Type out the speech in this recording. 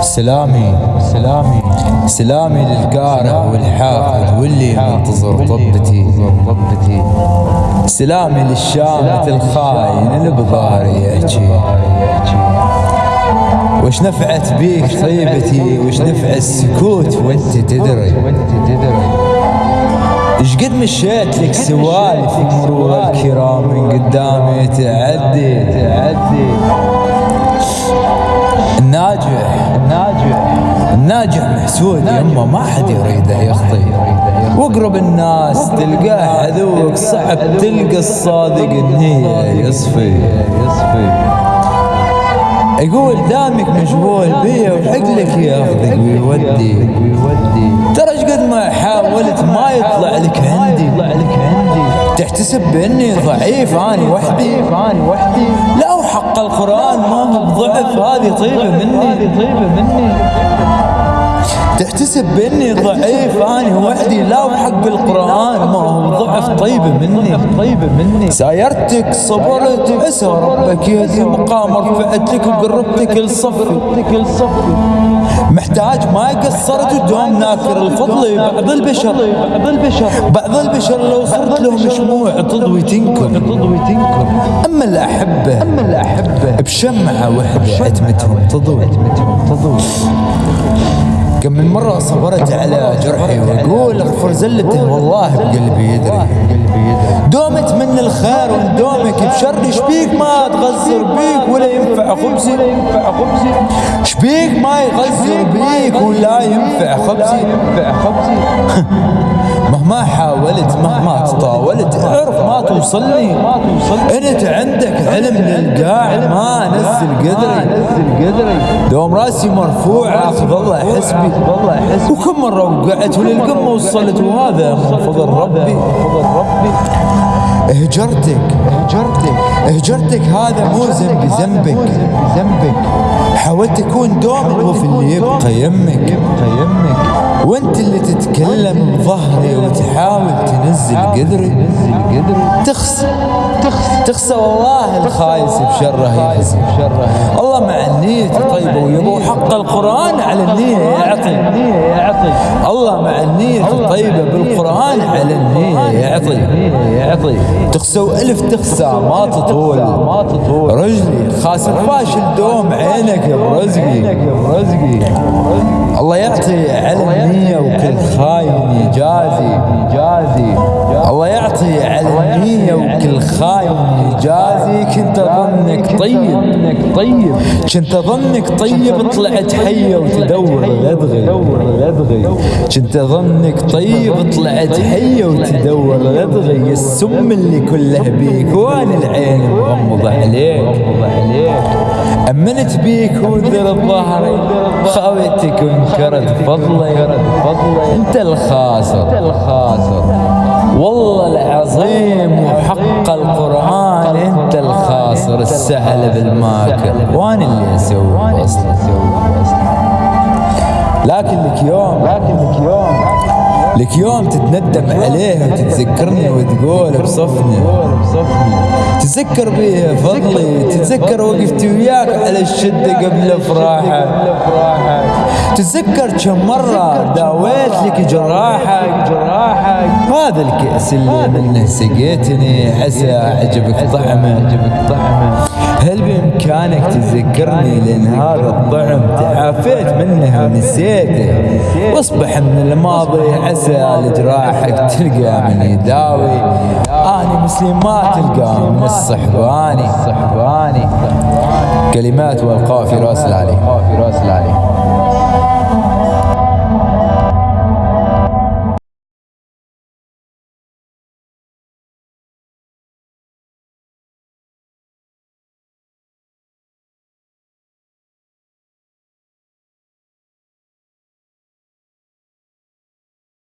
سلامي سلامي. سلامي للقارئ والحافظ واللي منتظر طبتي طبتي سلامي للشامت الخاين اللي بضاري يحكي وش نفعت بيك طيبتي؟ وش نفع السكوت وانت تدري؟ إيش قد مشيت لك سوالف مرور الكرام من قدامي تعدي؟ تعدي. الناجح محسود يمه ما حد يريده يخطي واقرب الناس تلقاه عدوك صعب تلقى الصادق النية يصفي. يصفي يقول دامك مشغول بيا وعقلك ياخذك ويودي. ترى إيش قد ما حاولت ما يطلع لك عندي تحتسب بأني ضعيف اني وحدي. اني وحدي لا وحق القرآن ما هو بضعف هذه طيبه مني طيبة مني. تحتسب بأني ضعيف. أنا وحدي لا وحق القرآن. ما هو ضعف. طيبه مني. طيبه مني. سايرتك صبرت عسى ربك. يهدي مقام رفعت لك وقربتك لصفي. محتاج ما قصرت ودوم ناكر الفضل. بعض البشر. بعض البشر بعض البشر لو صرت لهم شموع تضوي تنكر. تضوي تنكر أما الأحبة اما الاحبه بشمعة وحدة عتمتهم تضوي تضوي. كم من مرة صبرت على جرحي وأقول اغفر زلته والله بقلبي يدري. دومت من الخير وندومك بشر. شبيك ما تغزر بيك ولا ينفع خبزي؟ شبيك ما يغزر بيك ولا ينفع خبزي؟ مهما حاولت مهما تطاولت اعرف ما توصلني. انت عندك علم للقاع ما نزل قدري. دوم راسي مرفوع أخذ الله حسبي. وكم مرة وقعت وللقمة وصلت وهذا من فضل ربي. هجرتك هجرتك هجرتك هذا مو ذنبي ذنبك ذنبك حاولت اكون دوم الوف اللي يبقى يمك. يبقى يمك. وانت اللي تتكلم بظهري وتحاول تنزل قدري. تخس تخس تخسى والله الخايس بشره الله مع النية طيبة ويبو حق القرآن على النية يعطي. الله مع النية طيبة بالقرآن على النية يعطي. يعطي تخسى وألف تخسى ما تطول. ما تطول رجلي خاسر فاشل دوم عينك يا برزقي. الله يعطي على النية. وكل خاين يجازي يجازي الله يعطي على النية وكل خاين يجازي كنت اظنك طيب. طيب. كنت اظنك طيب طلعت حية وتدور لدغي كنت اظنك طيب طلعت حية وتدور لدغي السم اللي كله بيك وأنا العين مغمضة عليك؟ أمنت بيك وذر ظهري خاويتك وانكرت فضلي. انت الخاسر. والله العظيم السهل بالماكل وأنا اللي أسوي أصلا لكن لك يوم لكن لك يوم لك يوم تتندم عليه وتتذكرني وتقول بصفني. تتذكر بيه فضلي. تتذكر وقفتي وياك على الشدة قبل افراحك تتذكر كم مرة داويت لك جراحك. جراحك هذا الكأس اللي منه سقيتني. عسى عجبك طعمه عجبك طعمه. هل بإمكانك تذكرني لأن هذا الطعم تعافيت منه ونسيته. واصبح من الماضي عسى لجراحك تلقى من يداوي أنا مسلم ما تلقى من الصحباني. كلمات والقافي راس العلي